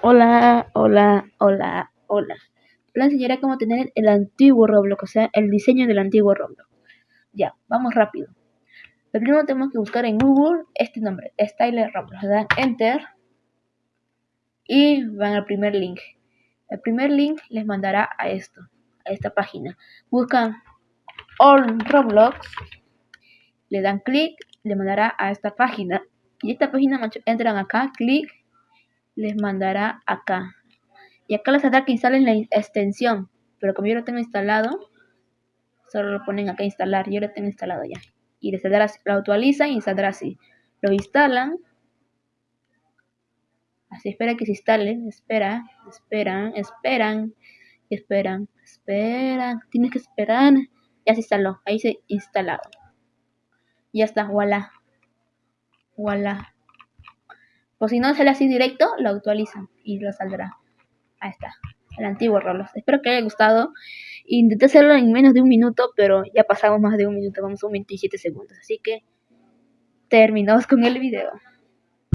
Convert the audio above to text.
Hola, hola, hola, hola. Les enseñaré cómo tener el antiguo Roblox, o sea, el diseño del antiguo Roblox. Ya, vamos rápido. Lo primero tenemos que buscar en Google este nombre, Style Roblox. Le dan Enter y van al primer link. El primer link les mandará a esto, a esta página. Buscan All Roblox, le dan clic, le mandará a esta página. Y esta página entran acá, clic, les mandará acá. Y acá les saldrá que instalen la extensión. Pero como yo lo tengo instalado, solo lo ponen acá instalar. Yo lo tengo instalado ya. Y les saldrá, lo actualizan y saldrá así. Lo instalan. Así espera que se instalen. Espera, esperan, esperan, esperan, esperan. Tienes que esperar. Ya se instaló. Ahí se instalado. Ya está, voilà. Voilà. O si no sale así directo, lo actualizan y lo saldrá. Ahí está, el antiguo Roblox. Espero que haya gustado. Intenté hacerlo en menos de un minuto, pero ya pasamos más de un minuto, vamos a un 27 segundos. Así que terminamos con el video.